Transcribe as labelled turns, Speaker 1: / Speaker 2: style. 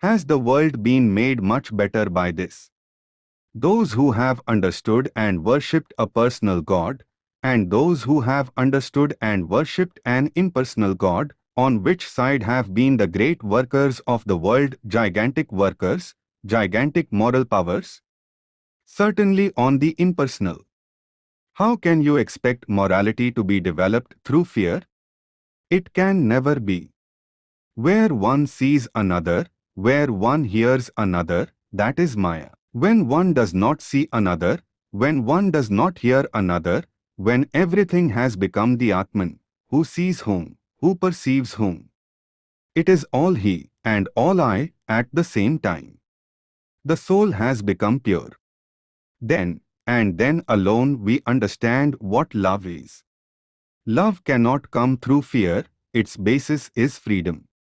Speaker 1: Has the world been made much better by this? Those who have understood and worshipped a personal God, and those who have understood and worshipped an impersonal God, on which side have been the great workers of the world, gigantic workers, gigantic moral powers? Certainly on the impersonal. How can you expect morality to be developed through fear? It can never be. Where one sees another, where one hears another, that is Maya. When one does not see another, when one does not hear another, when everything has become the Atman, who sees whom, who perceives whom. It is all he and all I at the same time. The soul has become pure. Then, and then alone we understand what love is. Love cannot come through fear, its basis is freedom.